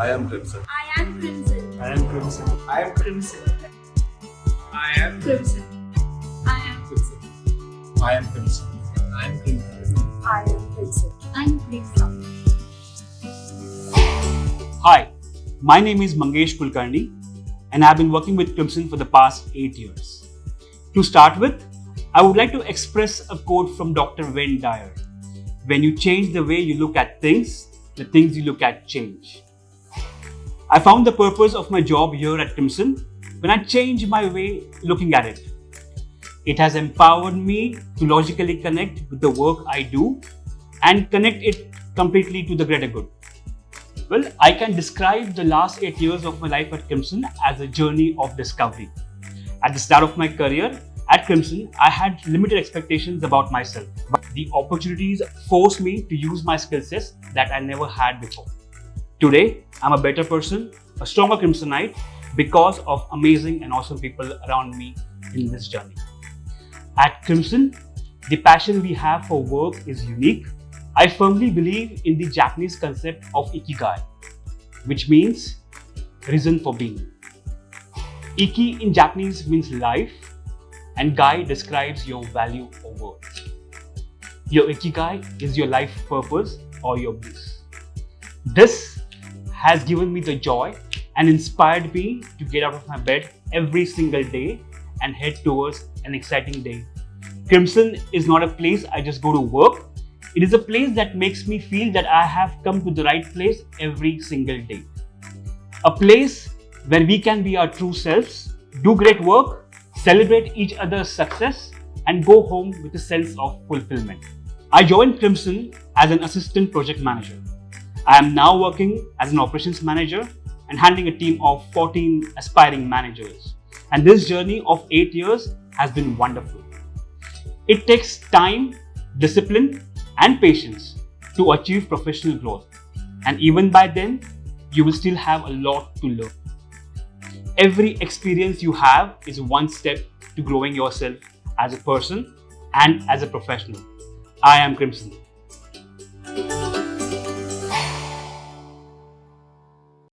I am Crimson. I am Crimson. I am Crimson. I am Crimson. I am Crimson. I am Crimson. I am Crimson. I am Crimson. I am Crimson. I'm Crimson. Hi, my name is Mangesh Kulkarni and I've been working with Crimson for the past 8 years. To start with, I would like to express a quote from Dr. Wayne Dyer. When you change the way you look at things, the things you look at change. I found the purpose of my job here at Crimson when I changed my way looking at it. It has empowered me to logically connect with the work I do and connect it completely to the greater good. Well, I can describe the last eight years of my life at Crimson as a journey of discovery. At the start of my career at Crimson, I had limited expectations about myself, but the opportunities forced me to use my skill sets that I never had before. Today, I'm a better person, a stronger Crimsonite because of amazing and awesome people around me in this journey. At Crimson, the passion we have for work is unique. I firmly believe in the Japanese concept of Ikigai, which means reason for being. Iki in Japanese means life and Gai describes your value or worth. Your Ikigai is your life purpose or your bliss. This has given me the joy and inspired me to get out of my bed every single day and head towards an exciting day. Crimson is not a place I just go to work. It is a place that makes me feel that I have come to the right place every single day. A place where we can be our true selves, do great work, celebrate each other's success, and go home with a sense of fulfillment. I joined Crimson as an assistant project manager. I am now working as an operations manager and handling a team of 14 aspiring managers. And this journey of 8 years has been wonderful. It takes time, discipline, and patience to achieve professional growth. And even by then, you will still have a lot to learn. Every experience you have is one step to growing yourself as a person and as a professional. I am Crimson.